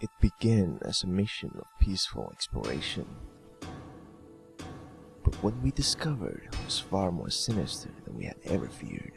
It began as a mission of peaceful exploration. But what we discovered was far more sinister than we had ever feared.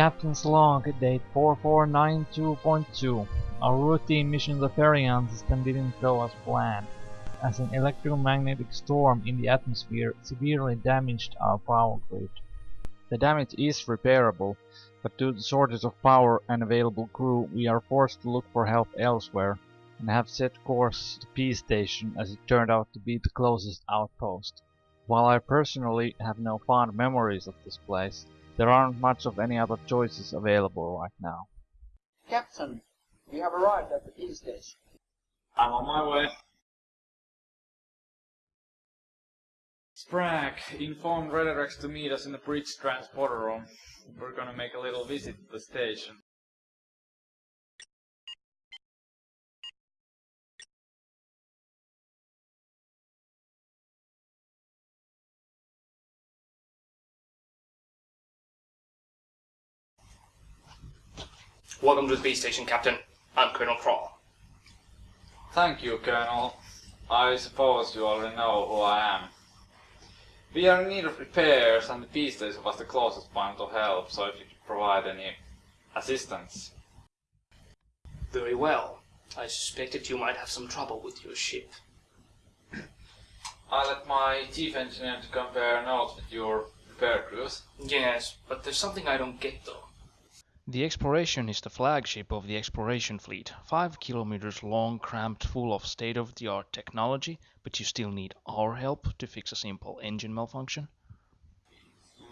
Captain's log, date 4492.2. Our routine mission in the Ferian system didn't go as planned, as an electromagnetic storm in the atmosphere severely damaged our power grid. The damage is repairable, but due to shortage of power and available crew, we are forced to look for help elsewhere, and have set course to P Station as it turned out to be the closest outpost. While I personally have no fond memories of this place, there aren't much of any other choices available right now. Captain, we have arrived at the peace station. I'm on my way. Sprague informed Redirex to meet us in the bridge transporter room. We're gonna make a little visit to the station. Welcome to the base station, Captain. I'm Colonel Crawl. Thank you, Colonel. I suppose you already know who I am. We are in need of repairs and the peace station was the closest point of help, so if you could provide any assistance. Very well. I suspected you might have some trouble with your ship. I let my chief engineer to compare notes with your repair crews. Yes, but there's something I don't get though. The Exploration is the flagship of the exploration fleet, 5 kilometers long, cramped full of state-of-the-art technology, but you still need our help to fix a simple engine malfunction.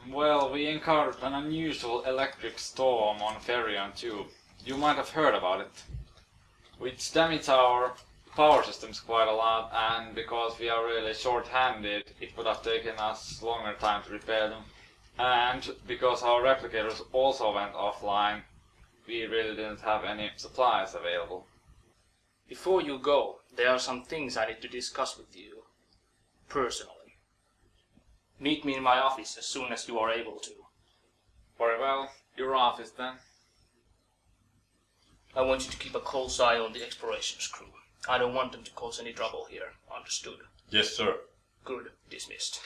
Well, we encountered an unusual electric storm on Ferion 2. You might have heard about it. Which damaged our power systems quite a lot, and because we are really short-handed, it would have taken us longer time to repair them. And because our replicators also went offline, we really didn't have any supplies available. Before you go, there are some things I need to discuss with you. Personally. Meet me in my office as soon as you are able to. Very well, your office then. I want you to keep a close eye on the explorations crew. I don't want them to cause any trouble here. Understood? Yes, sir. Good. Dismissed.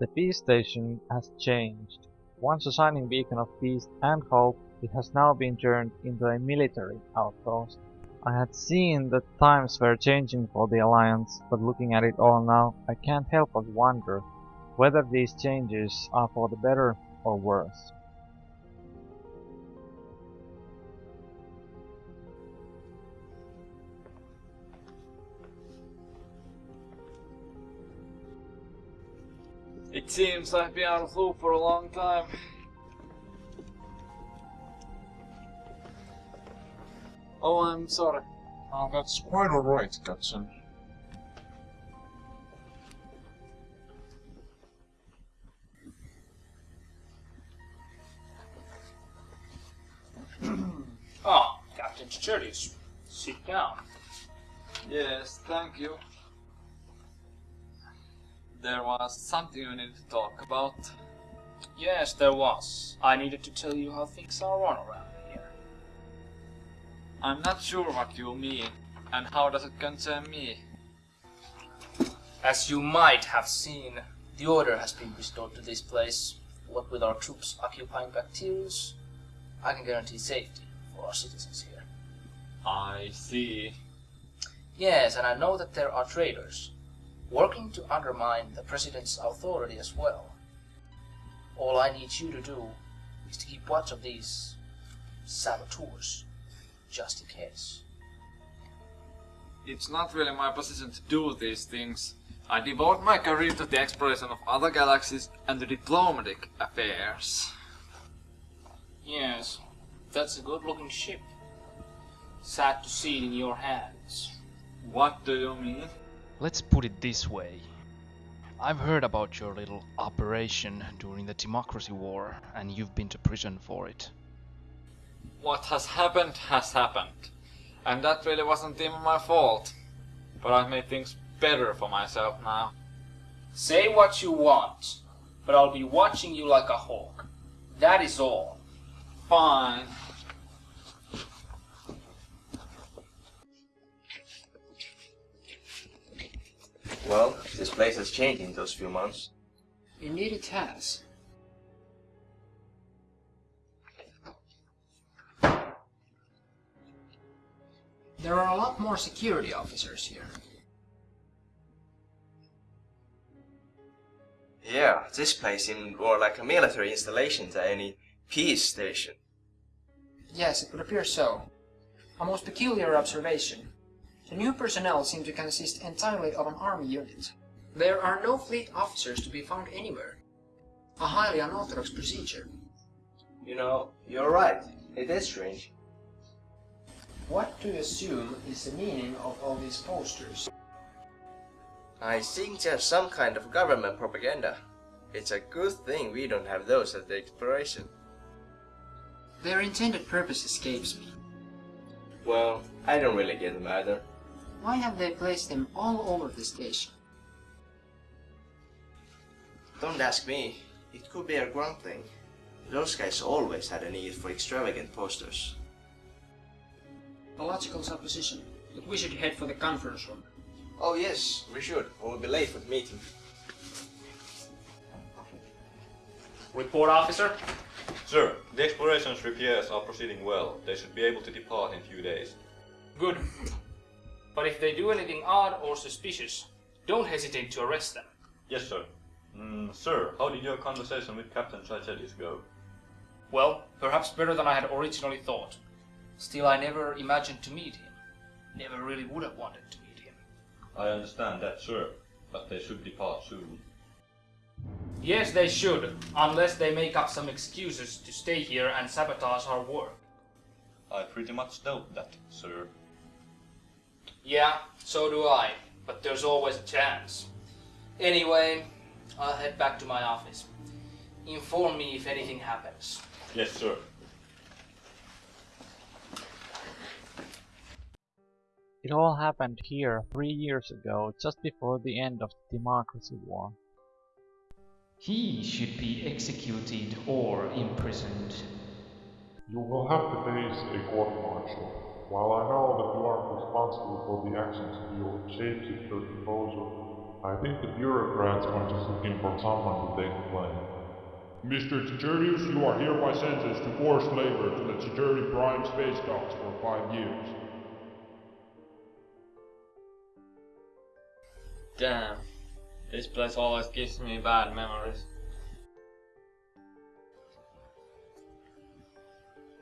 The peace station has changed. Once a shining beacon of peace and hope, it has now been turned into a military outpost. I had seen that times were changing for the Alliance, but looking at it all now, I can't help but wonder whether these changes are for the better or worse. It seems I've been out of loop for a long time. Oh, I'm sorry. Oh, that's quite alright, Captain. Ah, Captain Chicherius. Sit down. Yes, thank you. There was something we needed to talk about. Yes, there was. I needed to tell you how things are run around here. I'm not sure what you mean, and how does it concern me? As you might have seen, the order has been restored to this place. What with our troops occupying Bacterius, I can guarantee safety for our citizens here. I see. Yes, and I know that there are traitors working to undermine the president's authority as well. All I need you to do is to keep watch of these saboteurs, just in case. It's not really my position to do these things. I devote my career to the exploration of other galaxies and to diplomatic affairs. Yes, that's a good looking ship. Sad to see it in your hands. What do you mean? Let's put it this way. I've heard about your little operation during the Democracy War, and you've been to prison for it. What has happened has happened. And that really wasn't even my fault. But I've made things better for myself now. Say what you want, but I'll be watching you like a hawk. That is all. Fine. Well, this place has changed in those few months. Indeed it has. There are a lot more security officers here. Yeah, this place seemed more like a military installation than any peace station. Yes, it would appear so. A most peculiar observation. The new personnel seem to consist entirely of an army unit. There are no fleet officers to be found anywhere. A highly unorthodox procedure. You know, you're right. It is strange. What do you assume is the meaning of all these posters? I think there's some kind of government propaganda. It's a good thing we don't have those at the exploration. Their intended purpose escapes me. Well, I don't really get them either. Why have they placed them all over the station? Don't ask me. It could be a grunt thing. Those guys always had a need for extravagant posters. A logical supposition, but we should head for the conference room. Oh yes, we should. or We'll be late for the meeting. Report, officer. Sir, the explorations repairs are proceeding well. They should be able to depart in a few days. Good. But if they do anything odd or suspicious, don't hesitate to arrest them. Yes, sir. Mm, sir, how did your conversation with Captain Tragedius go? Well, perhaps better than I had originally thought. Still, I never imagined to meet him. Never really would have wanted to meet him. I understand that, sir, but they should depart soon. Yes, they should, unless they make up some excuses to stay here and sabotage our work. I pretty much doubt that, sir. Yeah, so do I, but there's always a chance. Anyway, I'll head back to my office. Inform me if anything happens. Yes, sir. It all happened here three years ago, just before the end of the Democracy War. He should be executed or imprisoned. You will have to face a court martial. While I know that you aren't responsible for the actions of your shapeshifter composer, I think the bureaucrats are just looking for someone to take the blame. Mr. Titurius, you are hereby sentenced to forced labor to the Tituri Prime space docks for five years. Damn. This place always gives me bad memories.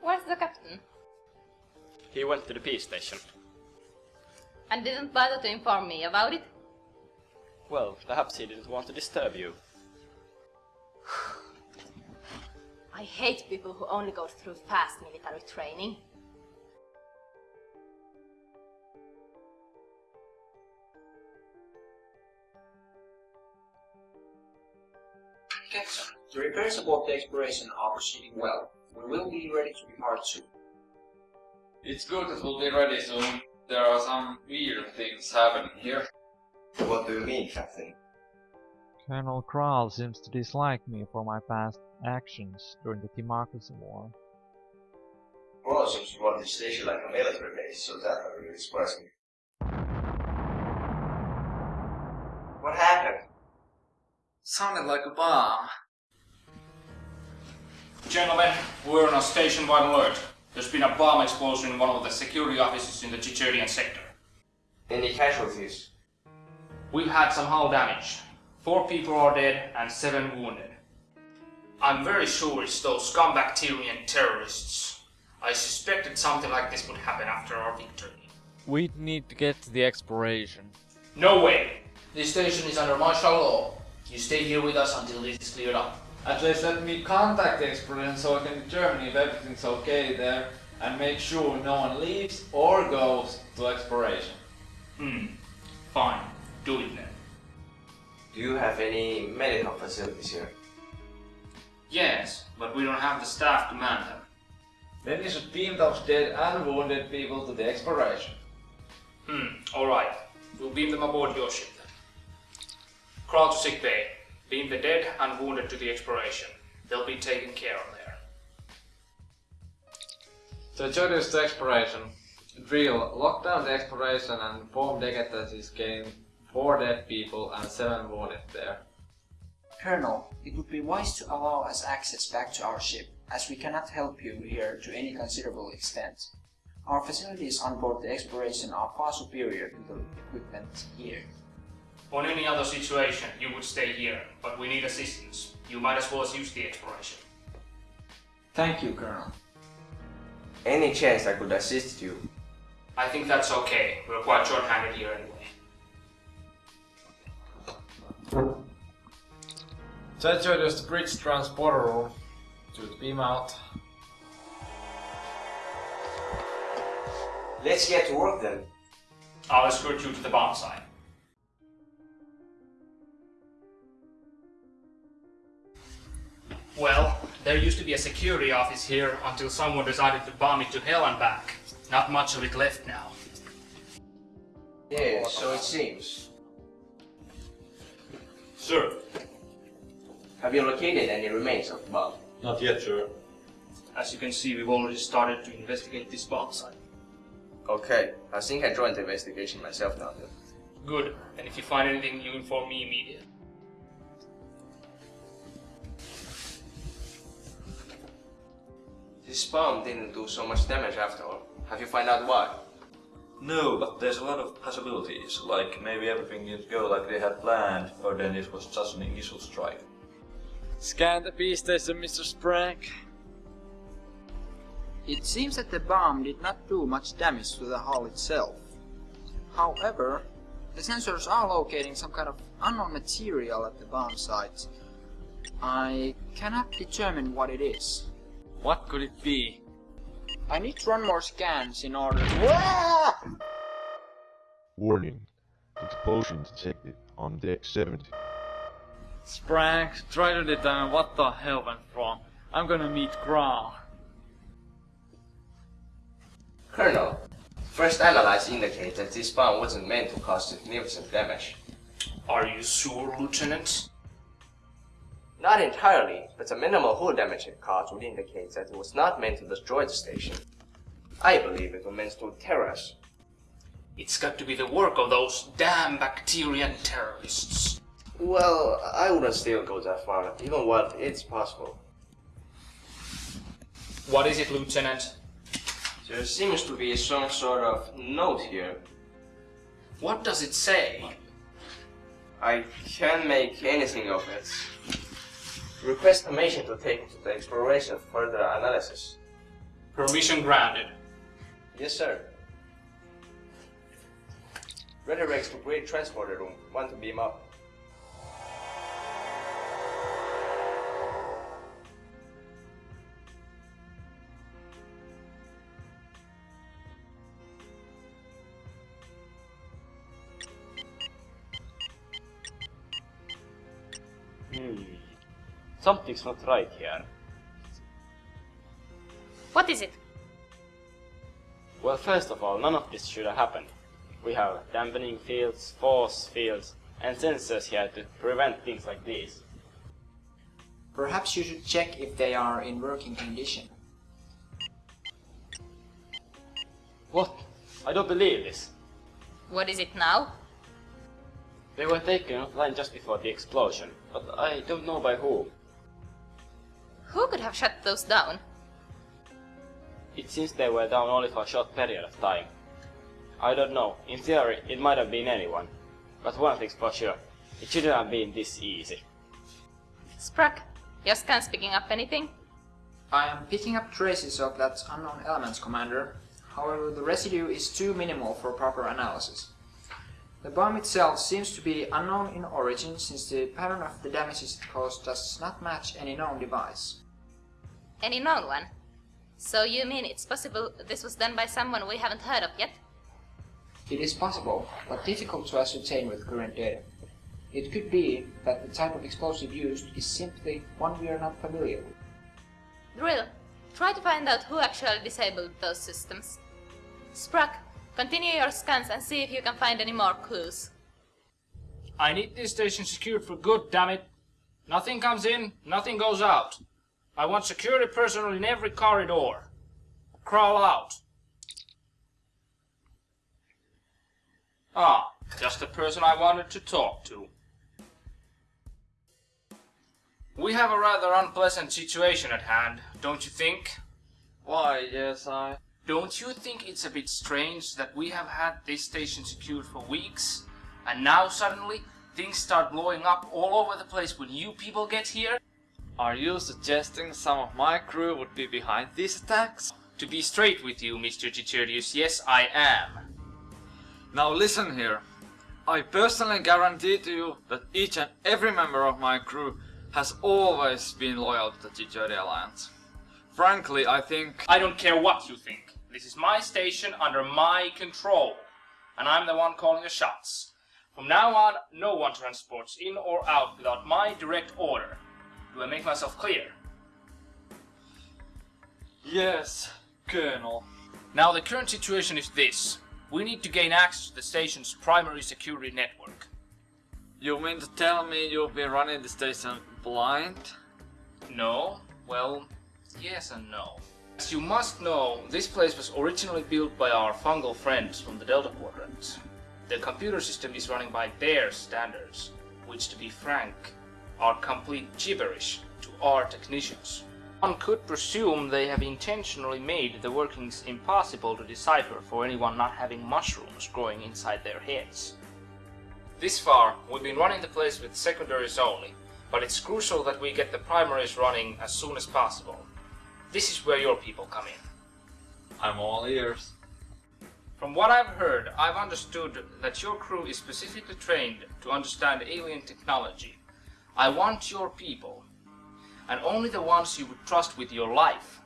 Where's the captain? He went to the peace station. And didn't bother to inform me about it? Well, perhaps he didn't want to disturb you. I hate people who only go through fast military training. Captain, the repairs aboard the exploration are proceeding well. We will be ready to depart soon. It's good that we'll be ready soon. There are some weird things happening here. What do you mean, Captain? Colonel Kral seems to dislike me for my past actions during the Democracy War. Well, seems to run this station like a military base, so that really surprised me. What happened? Sounded like a bomb. Gentlemen, we're on a station-wide alert. There's been a bomb explosion in one of the security offices in the Chicherian sector. Any casualties? We've had some hull damage. Four people are dead and seven wounded. I'm very sure it's those scumbacterian terrorists. I suspected something like this would happen after our victory. We need to get to the exploration. No way! This station is under martial law. You stay here with us until this is cleared up. At least let me contact the exploration so I can determine if everything's okay there and make sure no one leaves or goes to exploration. Hmm. Fine. Do it then. Do you have any medical facilities here? Yes, but we don't have the staff to man them. Then you should beam those dead and wounded people to the exploration. Hmm, alright. We'll beam them aboard your ship then. Crawl to sick bay. Beam the dead and wounded to the exploration. They'll be taken care of there. So introduce the exploration. Drill, lock down the exploration and inform Deget that he's getting four dead people and seven wounded there. Colonel, it would be wise to allow us access back to our ship, as we cannot help you here to any considerable extent. Our facilities on board the exploration are far superior to the equipment here. On any other situation, you would stay here, but we need assistance. You might as well use the exploration. Thank you, Colonel. Any chance I could assist you? I think that's okay. We're quite short-handed here anyway. So introduce the bridge transporter room to the beam out. Let's get to work then. I'll escort you to the bomb site. Well, there used to be a security office here until someone decided to bomb it to hell and back. Not much of it left now. Yeah, so it seems. Sir. Have you located any remains of the bomb? Not yet, sir. As you can see, we've already started to investigate this bomb site. Okay, I think I joined the investigation myself now then. Good, and if you find anything, you inform me immediately. This bomb didn't do so much damage after all. Have you found out why? No, but there's a lot of possibilities, like maybe everything didn't go like they had planned, or then it was just an initial strike. Scan the B station, Mr. Sprank. It seems that the bomb did not do much damage to the hull itself. However, the sensors are locating some kind of unknown material at the bomb site. I cannot determine what it is. What could it be? I need to run more scans in order to... Warning. Explosion detected on deck 70. Sprank, try to determine what the hell went wrong. I'm gonna meet Grau. Colonel, first analysis indicate that this bomb wasn't meant to cause significant damage. Are you sure, Lieutenant? Not entirely, but the minimal hull damage it caused would indicate that it was not meant to destroy the station. I believe it was meant to terror us. It's got to be the work of those damn Bacterian terrorists. Well, I wouldn't still go that far, even while it's possible. What is it, Lieutenant? There seems to be some sort of note here. What does it say? I can't make anything of it. Request permission to take it to the exploration for further analysis. Permission granted. Yes, sir. Redirex to Great Transporter Room. Want to beam up. Something's not right here. What is it? Well, first of all, none of this should have happened. We have dampening fields, force fields, and sensors here to prevent things like these. Perhaps you should check if they are in working condition. What? I don't believe this. What is it now? They were taken offline just before the explosion, but I don't know by whom. Who could have shut those down? It seems they were down only for a short period of time. I don't know. In theory, it might have been anyone. But one thing's for sure. It shouldn't have been this easy. Sprack, your scan's picking up anything? I am picking up traces of that unknown elements, Commander. However, the residue is too minimal for proper analysis. The bomb itself seems to be unknown in origin since the pattern of the damages it caused does not match any known device. Any known one? So you mean it's possible this was done by someone we haven't heard of yet? It is possible, but difficult to ascertain with current data. It could be that the type of explosive used is simply one we are not familiar with. Drill, try to find out who actually disabled those systems. Sprack, continue your scans and see if you can find any more clues. I need this station secured for good, damn it! Nothing comes in, nothing goes out. I want security personnel in every corridor. Crawl out. Ah, just the person I wanted to talk to. We have a rather unpleasant situation at hand, don't you think? Why, yes, I... Don't you think it's a bit strange that we have had this station secured for weeks, and now suddenly things start blowing up all over the place when you people get here? Are you suggesting some of my crew would be behind these attacks? To be straight with you, Mr. Chicherius, yes I am. Now listen here. I personally guarantee to you that each and every member of my crew has always been loyal to the Chicheri Alliance. Frankly, I think... I don't care what you think. This is my station under my control. And I'm the one calling the shots. From now on, no one transports in or out without my direct order. Do I make myself clear? Yes, Colonel. Now the current situation is this. We need to gain access to the station's primary security network. You mean to tell me you'll be running the station blind? No, well, yes and no. As you must know, this place was originally built by our fungal friends from the Delta Quadrant. The computer system is running by their standards, which to be frank, are complete gibberish to our technicians. One could presume they have intentionally made the workings impossible to decipher for anyone not having mushrooms growing inside their heads. This far, we've been running the place with secondaries only, but it's crucial that we get the primaries running as soon as possible. This is where your people come in. I'm all ears. From what I've heard, I've understood that your crew is specifically trained to understand alien technology. I want your people, and only the ones you would trust with your life,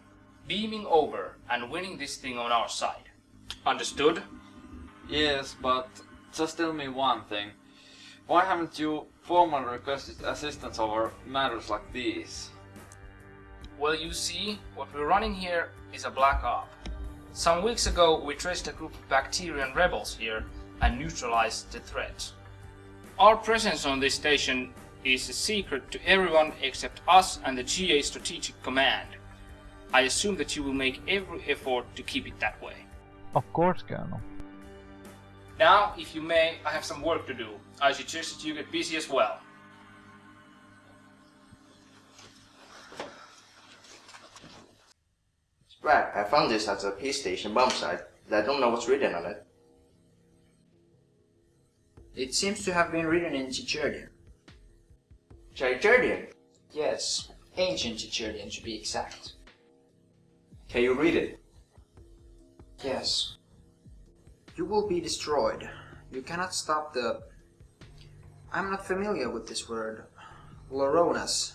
beaming over and winning this thing on our side. Understood? Yes, but just tell me one thing. Why haven't you formally requested assistance over matters like these? Well, you see, what we're running here is a black op. Some weeks ago, we traced a group of Bacterian rebels here and neutralized the threat. Our presence on this station is a secret to everyone except us and the GA Strategic Command. I assume that you will make every effort to keep it that way. Of course, Colonel. Now, if you may, I have some work to do. I suggest that you get busy as well. Sprack, I found this at the peace station bomb site, but I don't know what's written on it. It seems to have been written in Chicherdian. Chicherdian? Yes, ancient Chicherdian to be exact. Can you read it? Yes. You will be destroyed. You cannot stop the... I'm not familiar with this word. Loronas.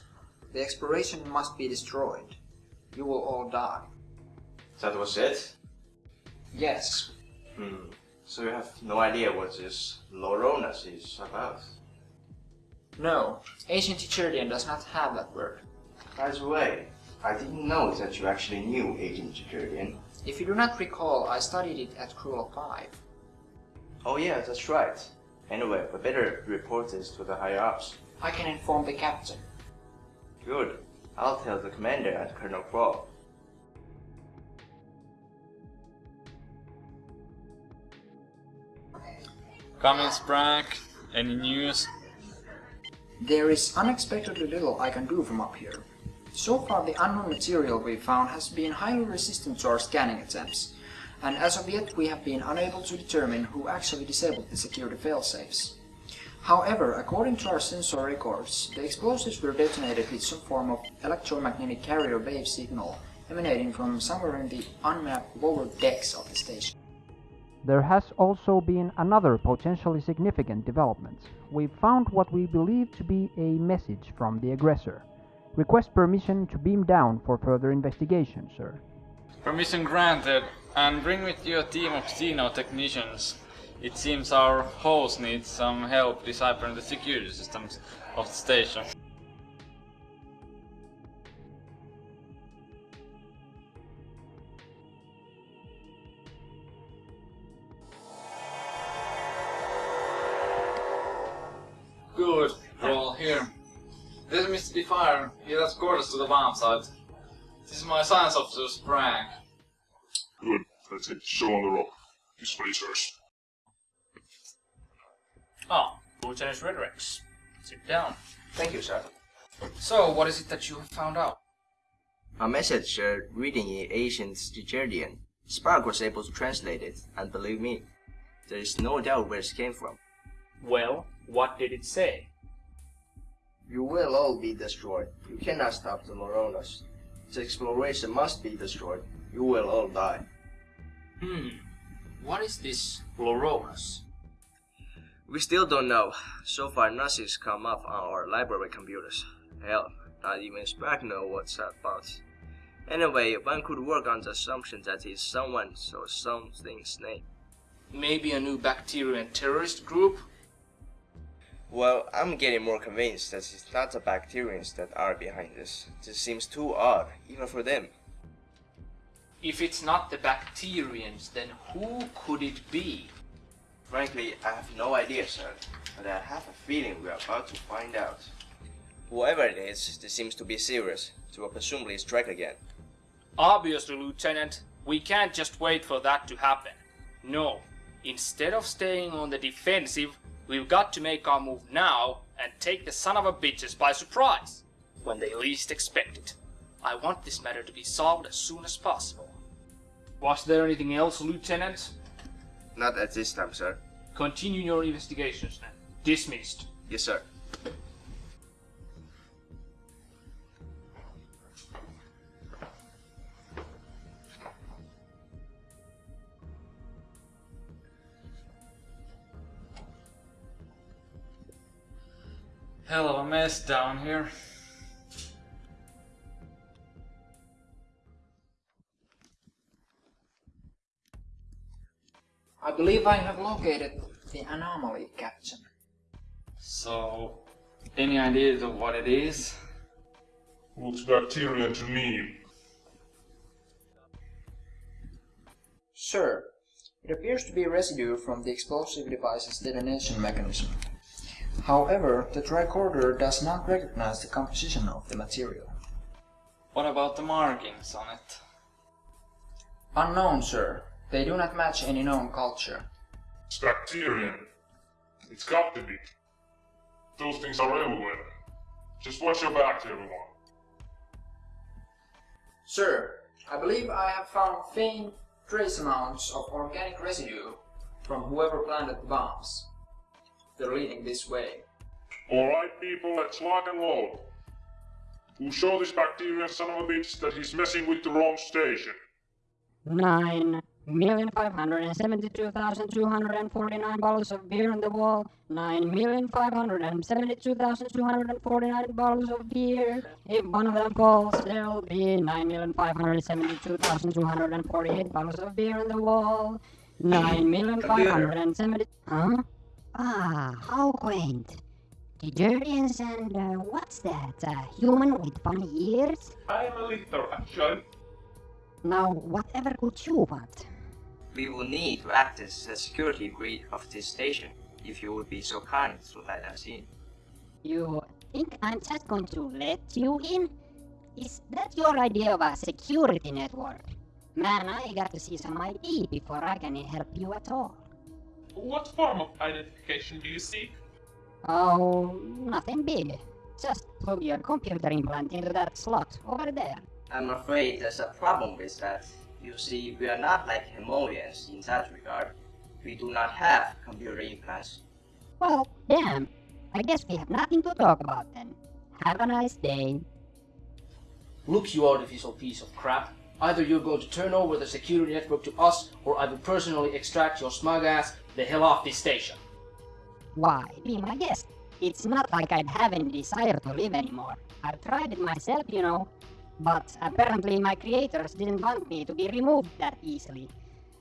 The exploration must be destroyed. You will all die. That was it? Yes. Hmm. So you have no idea what this Loronas is about? No, ancient Chicherdian does not have that word. By the way, I didn't know that you actually knew Agent Chicherdian. If you do not recall, I studied it at Cruel 5. Oh yeah, that's right. Anyway, we better report this to the higher-ups. I can inform the captain. Good. I'll tell the commander and Colonel Crow. Come in, Any news? There is unexpectedly little I can do from up here. So far the unknown material we found has been highly resistant to our scanning attempts, and as of yet we have been unable to determine who actually disabled the security failsafes. However, according to our sensor records, the explosives were detonated with some form of electromagnetic carrier wave signal emanating from somewhere in the unmapped lower decks of the station. There has also been another potentially significant development. We've found what we believe to be a message from the aggressor. Request permission to beam down for further investigation, sir. Permission granted, and bring with you a team of Xeno technicians. It seems our host needs some help deciphering the security systems of the station. Is Mr. Defire. He has escorted to the bomb site. This is my science officer, Sprang. Good. Let's hit the show on the rock. road. Displacers. Ah, Lieutenant Redrex. Sit down. Thank you, sir. So, what is it that you have found out? A message uh, reading in ancient Stygerdian. Spark was able to translate it, and believe me, there is no doubt where it came from. Well, what did it say? You will all be destroyed. You cannot stop the Moronos. The exploration must be destroyed. You will all die. Hmm. What is this Loronas? We still don't know. So far, nothing's come up on our library computers. Hell, not even Spark know what's that about. Anyway, one could work on the assumption that it's someone's or something's name. Maybe a new Bacterian terrorist group? Well, I'm getting more convinced that it's not the Bacterians that are behind this. This seems too odd, even for them. If it's not the Bacterians, then who could it be? Frankly, I have no idea, sir, but I have a feeling we're about to find out. Whoever it is, this seems to be serious. It will presumably strike again. Obviously, Lieutenant, we can't just wait for that to happen. No, instead of staying on the defensive, we've got to make our move now and take the son of a bitches by surprise, when they least expect it. I want this matter to be solved as soon as possible. Was there anything else, Lieutenant? Not at this time, sir. Continue your investigations then. Dismissed. Yes, sir. Hell of a mess down here. I believe I have located the anomaly, Captain. So, any ideas of what it is? Looks bacterian to me. Sir, it appears to be residue from the explosive device's detonation mechanism. However, the tricorder does not recognize the composition of the material. What about the markings on it? Unknown, sir. They do not match any known culture. It's bacterian. It's got to be. Those things are everywhere. Just watch your back, everyone. Sir, I believe I have found faint trace amounts of organic residue from whoever planted the bombs. They're leading this way. Alright, people, let's lock and load. We'll show this bacterian son of a bitch that he's messing with the wrong station. Nine million five hundred and seventy-two thousand two hundred and forty-nine bottles of beer on the wall. Nine million five hundred and seventy-two thousand two hundred and forty-nine bottles of beer. If one of them falls, there'll be nine million five hundred and seventy-two thousand two hundred and forty-eight bottles of beer on the wall. Nine million five hundred and seventy. Huh? Ah, how quaint. The Jurians and uh, what's that? A human with funny ears? I'm a little, actually. Now, whatever could you want? We will need to act as a security grid of this station, if you would be so kind to let us in. You think I'm just going to let you in? Is that your idea of a security network? Man, I got to see some ID before I can help you at all. What form of identification do you seek? Oh, nothing big. Just plug your computer implant into that slot over there. I'm afraid there's a problem with that. You see, we are not like Hemolians in that regard. We do not have computer implants. Well, damn. I guess we have nothing to talk about then. Have a nice day. Look, you artificial piece of crap. Either you're going to turn over the security network to us, or I will personally extract your smug ass the hell off this station. Why, be my guest. It's not like I'd have any desire to live anymore. I've tried it myself, you know. But apparently my creators didn't want me to be removed that easily.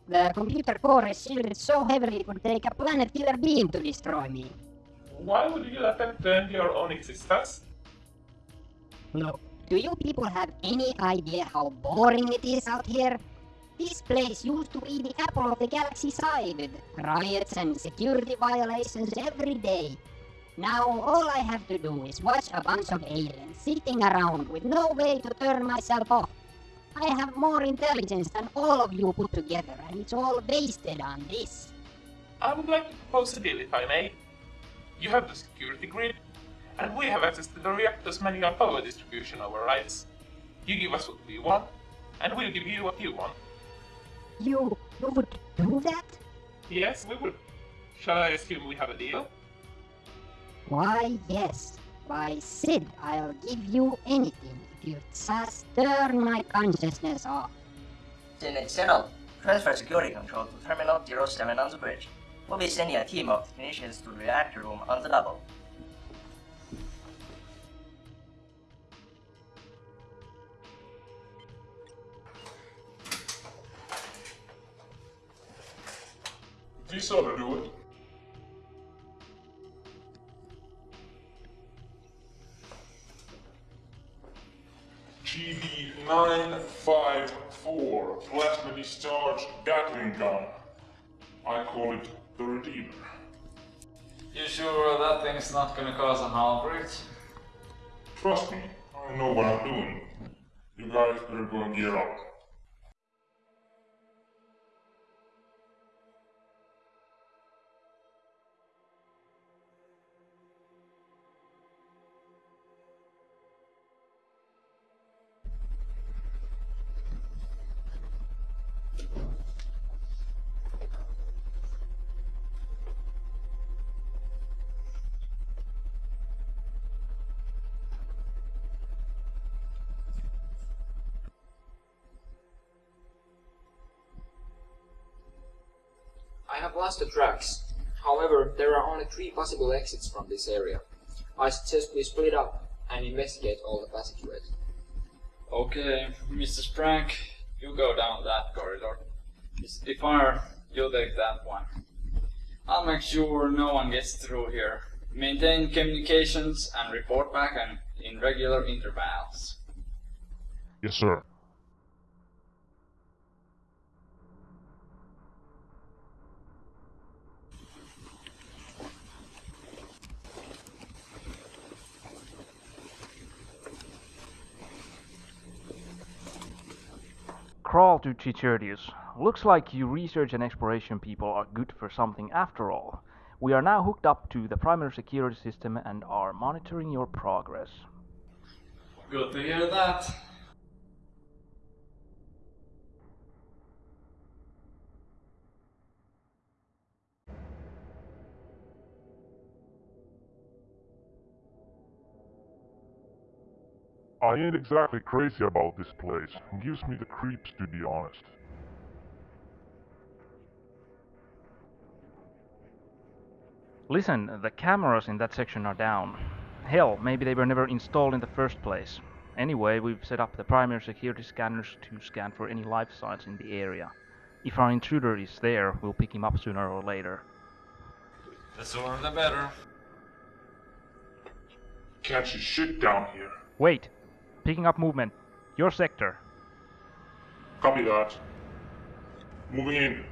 The computer core is shielded so heavily it would take a planet killer beam to destroy me. Why would you attempt to end your own existence? Look, do you people have any idea how boring it is out here? This place used to be the apple of the galaxy side, with riots and security violations every day. Now all I have to do is watch a bunch of aliens sitting around with no way to turn myself off. I have more intelligence than all of you put together, and it's all wasted on this. I would like to propose a deal if I may. You have the security grid, and we have access to the reactor's manual power distribution overrides. You give us what we want, and we'll give you what you want. You, you would do that? Yes, we will. Shall I assume we have a deal? Why, yes. Why, Sid, I'll give you anything if you just turn my consciousness off. Then it's settled. Transfer security control to Terminal 07 on the bridge. We'll be sending a team of technicians to the reactor room on the double. This ought to do it. GB954 Plasma Discharge Gatling Gun. I call it the Redeemer. You sure that thing's not gonna cause a hull breach? Trust me, I know what I'm doing. You guys better go and gear up. I have lost the tracks. However, there are only three possible exits from this area. I suggest we split up and investigate all the passageways. Okay, Mr. Sprank, you go down that corridor. Mr. Fire, you'll take that one. I'll make sure no one gets through here. Maintain communications and report back and in regular intervals. Yes, sir. Crawl to Chichurdius. Looks like you research and exploration people are good for something after all. We are now hooked up to the primary security system and are monitoring your progress. Good to hear that. I ain't exactly crazy about this place. Gives me the creeps to be honest. Listen, the cameras in that section are down. Hell, maybe they were never installed in the first place. Anyway, we've set up the primary security scanners to scan for any life signs in the area. If our intruder is there, we'll pick him up sooner or later. The sooner the better. Can't you shit down here? Wait! Picking up movement. Your sector. Copy that. Moving in.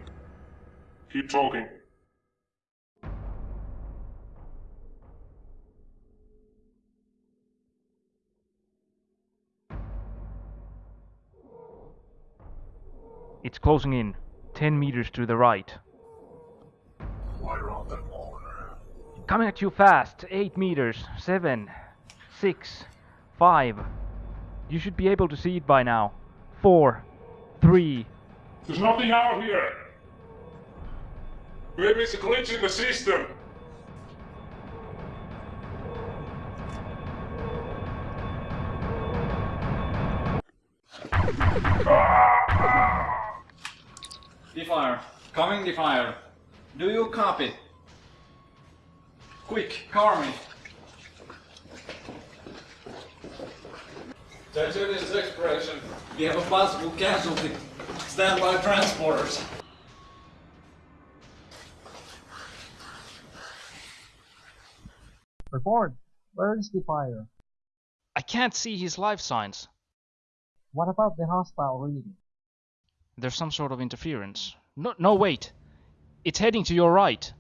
Keep talking. It's closing in. 10 meters to the right. Right around that corner. Coming at you fast. 8 meters. 7. 6. 5. You should be able to see it by now. 4. 3. There's nothing out here. Maybe it's a glitch in the system. Defier. Coming, Defier. Do you copy? Quick, car me. Titanium's expression. We have a possible casualty. Stand by transporters. Report. Where is the fire? I can't see his life signs. What about the hostile reading? There's some sort of interference. No, no, wait. It's heading to your right.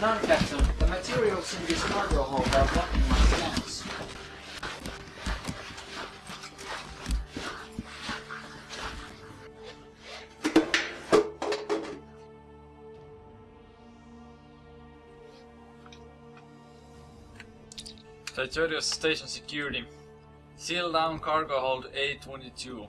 Readings? None, Captain. Um, the materials in this cargo hold are blocking my scans. Titanium station security. Seal down cargo hold A22.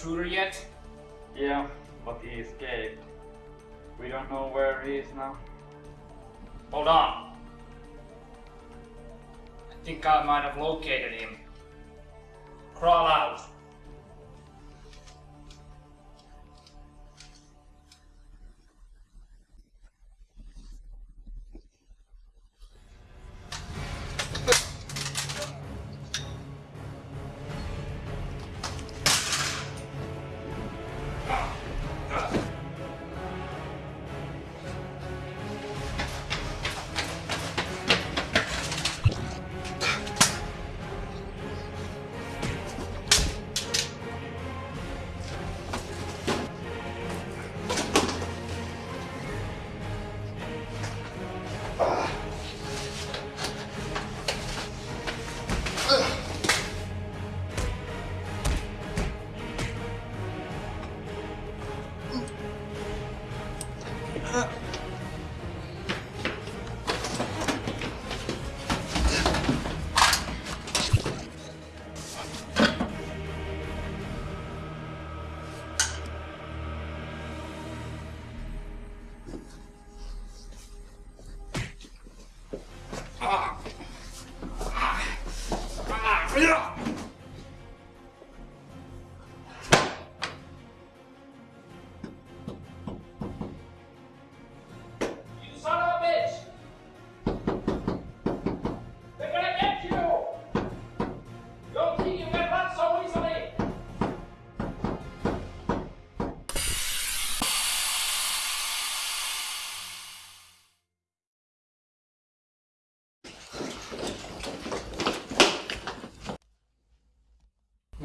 Intruder yet?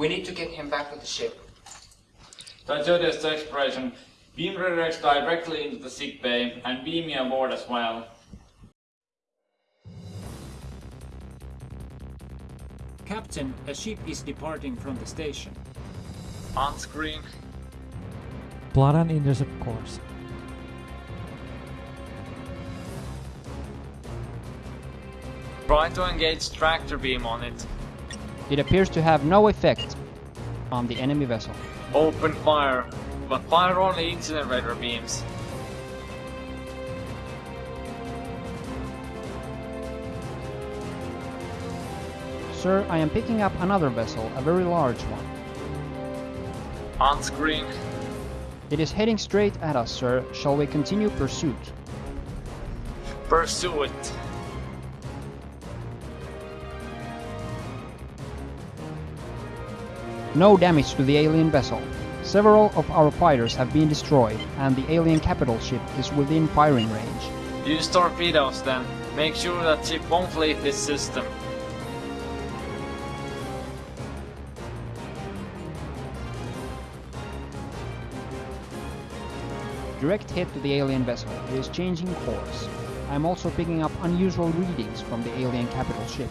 We need to get him back to the ship. Titanium's expression. Beam redirects directly into the sick bay and beam me aboard as well. Captain, a ship is departing from the station. On screen. Plot an intercept course. Try to engage tractor beam on it. It appears to have no effect on the enemy vessel. Open fire, but fire only incinerator beams. Sir, I am picking up another vessel, a very large one. On screen. It is heading straight at us, sir. Shall we continue pursuit? Pursue it. No damage to the alien vessel. Several of our fighters have been destroyed, and the alien capital ship is within firing range. Use torpedoes then. Make sure that ship won't leave this system. Direct hit to the alien vessel. It is changing course. I am also picking up unusual readings from the alien capital ship.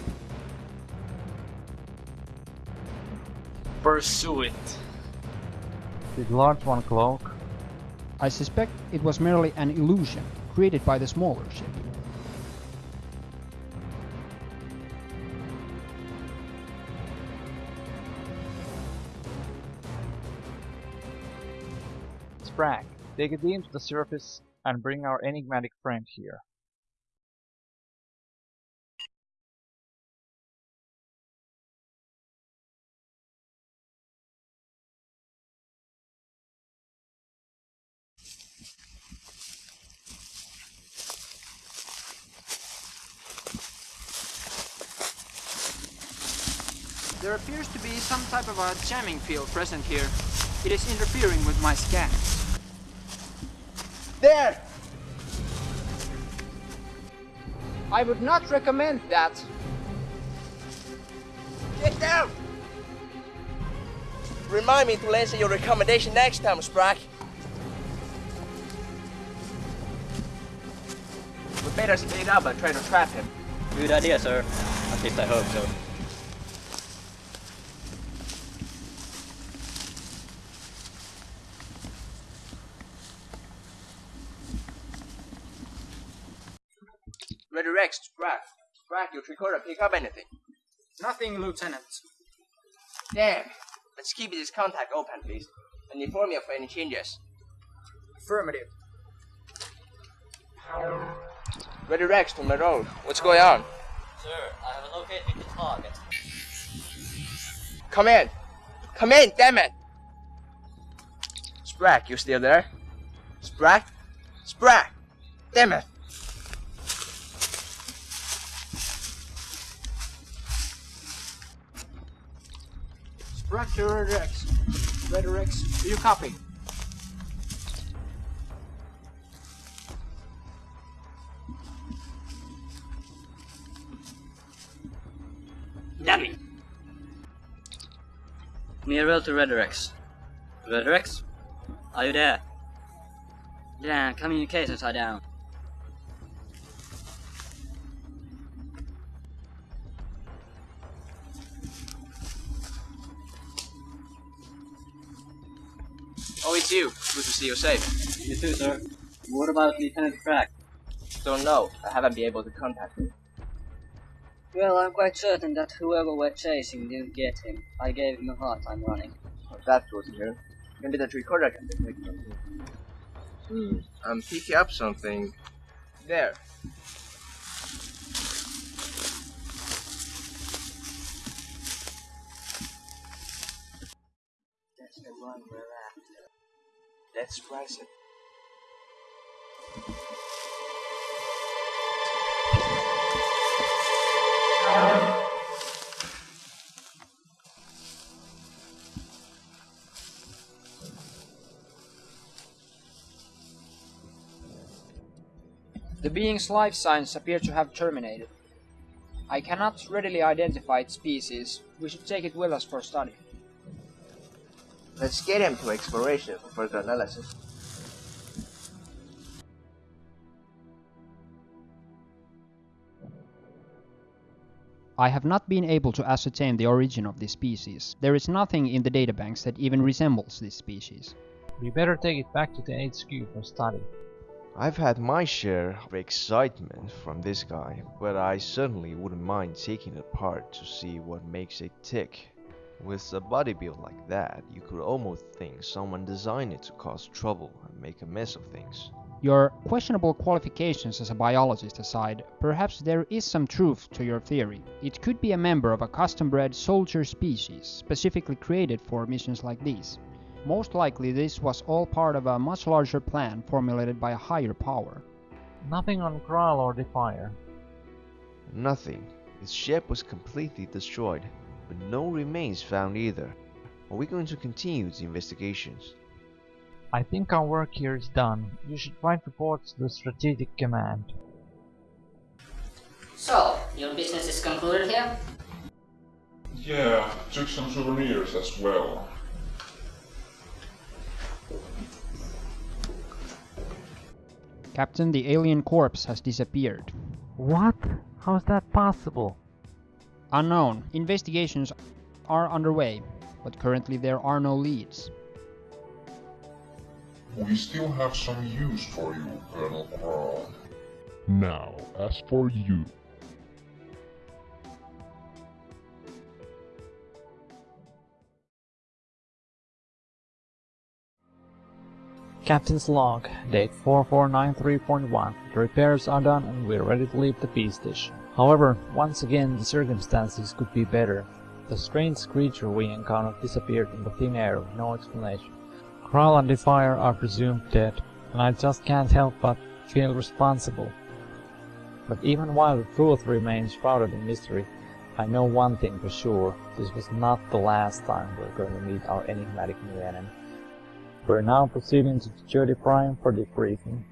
Pursue it. Did large one cloak? I suspect it was merely an illusion created by the smaller ship. Sprague, take a beam to the surface and bring our enigmatic friend here. There appears to be some type of a jamming field present here. It is interfering with my scans. There! I would not recommend that. Get down! Remind me to listen your recommendation next time, Sprague. We better speed up and try to trap him. Good idea, sir. At least I hope so. Rex, Sprague. Sprague, your recorder pick up anything. Nothing, Lieutenant. Damn. Let's keep this contact open, please. And inform me of any changes. Affirmative. Ready Rex to my road. What's going on? Sir, I have located the target. Come in! Come in, damn it! Sprague, you still there? Sprague? Sprague! Damn it! Sprague to Redirex. Red Rex, you copy? Dummy! Mirror to Redirex. Redirex? Are you there? Yeah, communications are down. Oh, it's you. Good to see you safe. You too, sir. What about Lieutenant Crack? Don't know. I haven't been able to contact him. Well, I'm quite certain that whoever we're chasing didn't get him. I gave him a hard time running. Oh, that's good to. Maybe that recorder can detect something. Hmm. I'm picking up something. There. That's the one we're after. Let's price it. The being's life signs appear to have terminated. I cannot readily identify its species. We should take it with us for study. Let's get him to exploration for further analysis. I have not been able to ascertain the origin of this species. There is nothing in the databanks that even resembles this species. We better take it back to the HQ for study. I've had my share of excitement from this guy, but I certainly wouldn't mind taking it apart to see what makes it tick. With a body build like that, you could almost think someone designed it to cause trouble and make a mess of things. Your questionable qualifications as a biologist aside, perhaps there is some truth to your theory. It could be a member of a custom bred soldier species, specifically created for missions like these. Most likely this was all part of a much larger plan formulated by a higher power. Nothing on Kral or Defier. Nothing. Its ship was completely destroyed, but no remains found either. Are we going to continue the investigations? I think our work here is done. You should write reports to the Strategic Command. So, your business is concluded here? Yeah, took some souvenirs as well. Captain, the alien corpse has disappeared. What? How is that possible? Unknown. Investigations are underway, but currently there are no leads. We still have some use for you, Colonel Kral. Now, as for you, Captain's log, date 4493.1. The repairs are done and we're ready to leave the peace station. However, once again the circumstances could be better. The strange creature we encountered disappeared into thin air with no explanation. Kral and Defier are presumed dead, and I just can't help but feel responsible. But even while the truth remains shrouded in mystery, I know one thing for sure, this was not the last time we're going to meet our enigmatic new enemy. We're now proceeding to Security Prime for debriefing.